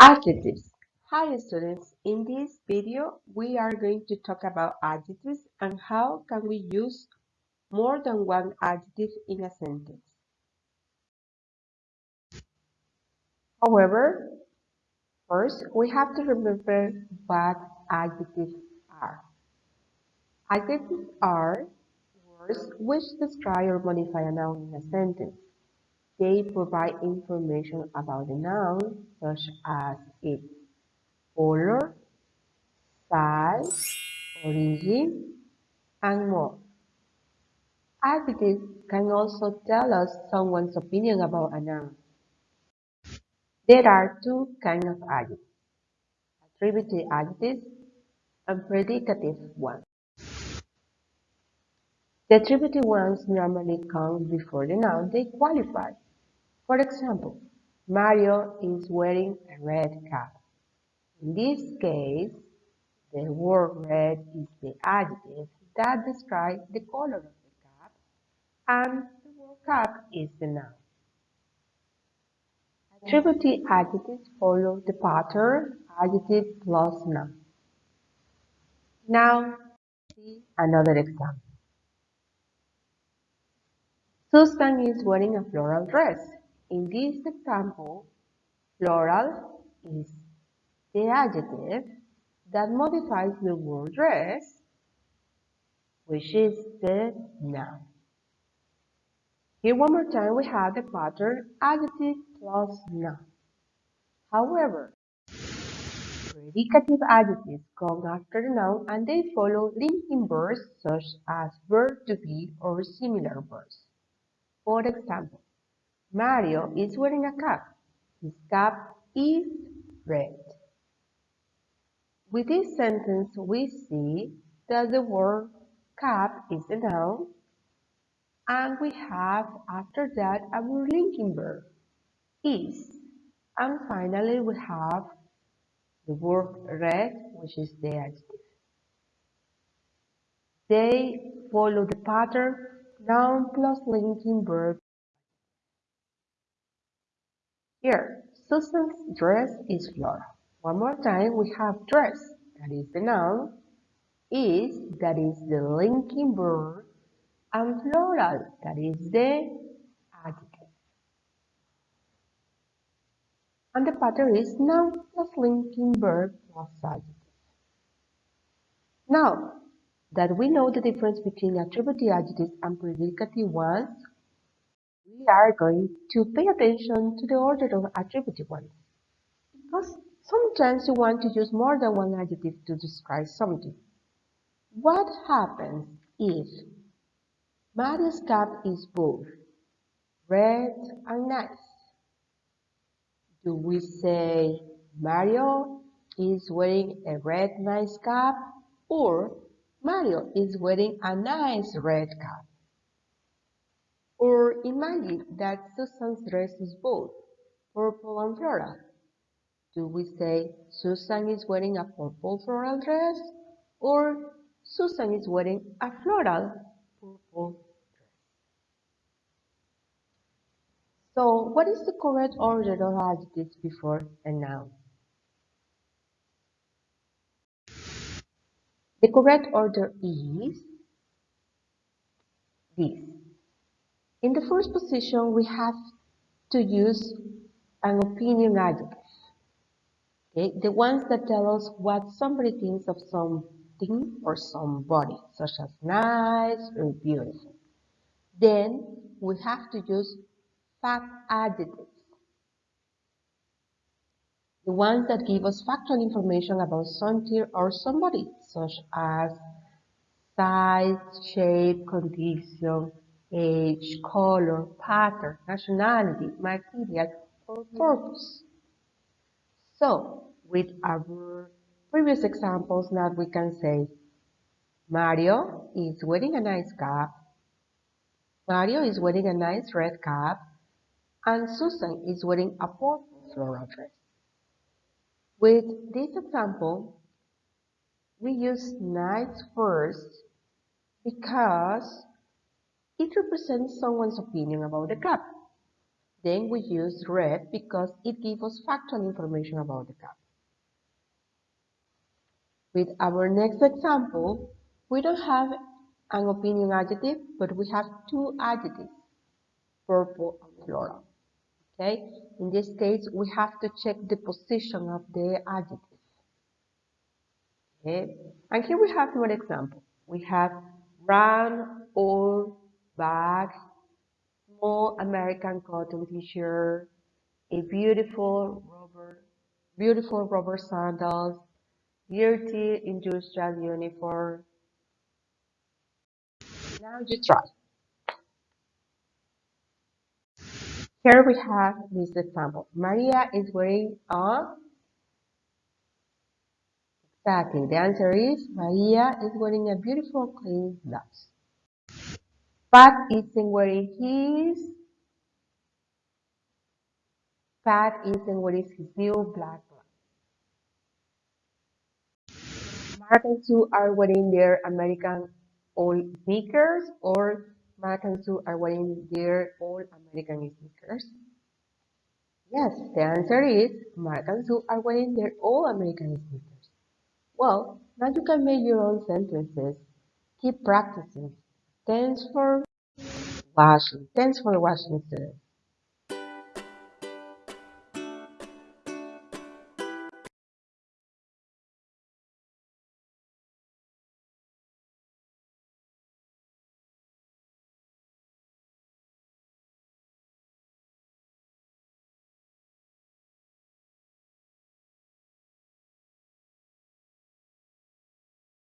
Adjectives. Hi students, in this video we are going to talk about adjectives and how can we use more than one adjective in a sentence. However, first we have to remember what adjectives are. Adjectives are words which describe or modify a noun in a sentence. They provide information about the noun such as its color, size, origin, and more. Adjectives can also tell us someone's opinion about a noun. There are two kinds of adjectives, attributive adjectives and predicative ones. The attributive ones normally come before the noun they qualify. For example, Mario is wearing a red cap. In this case, the word red is the adjective that describes the color of the cap, and the word cap is the noun. Attributive adjectives follow the pattern adjective plus noun. Now, see another example. Susan is wearing a floral dress. In this example, floral is the adjective that modifies the word dress, which is the noun. Here one more time we have the pattern adjective plus noun. However, predicative adjectives come after the noun and they follow linking verbs such as verb to be or similar verbs. For example, Mario is wearing a cap. His cap is red. With this sentence, we see that the word cap is a noun, and we have after that a linking verb, is. And finally, we have the word red, which is the adjective. They follow the pattern noun plus linking verb. Here, Susan's dress is floral. One more time, we have dress, that is the noun, is, that is the linking verb, and floral, that is the adjective. And the pattern is noun plus linking verb plus adjective. Now that we know the difference between attributive adjectives and predicative ones, we are going to pay attention to the order of attributive ones. Because Sometimes you want to use more than one adjective to describe something. What happens if Mario's cap is both red and nice? Do we say Mario is wearing a red nice cap or Mario is wearing a nice red cap? Imagine that Susan's dress is both purple and floral. Do we say Susan is wearing a purple floral dress or Susan is wearing a floral purple dress? So what is the correct order of adjectives before a noun? The correct order is this. In the first position, we have to use an opinion adjective. Okay? The ones that tell us what somebody thinks of something or somebody, such as nice or beautiful. Then we have to use fact adjectives. The ones that give us factual information about something or somebody, such as size, shape, condition, Eh, age, color, pattern, nationality, material, or purpose. So, with our previous examples, now we can say Mario is wearing a nice cap. Mario is wearing a nice red cap. And Susan is wearing a purple floral dress. With this example, we use nice first because it represents someone's opinion about the cap. Then we use red because it gives us factual information about the cat. With our next example, we don't have an opinion adjective, but we have two adjectives, purple and floral. Okay, in this case, we have to check the position of the adjective. Okay, and here we have one example. We have brown, old, bag, small American cotton t-shirt, a beautiful rubber, beautiful rubber sandals, dirty industrial uniform. Now you try. Here we have this example. Maria is wearing a Exactly. The answer is Maria is wearing a beautiful clean blouse. Pat isn't wearing his Pat isn't wearing his new black blouse. Mark and Sue are wearing their American old sneakers or Mark and Sue are wearing their old American sneakers. Yes, the answer is Mark and Sue are wearing their old American sneakers. Well, now you can make your own sentences. Keep practicing. Thanks for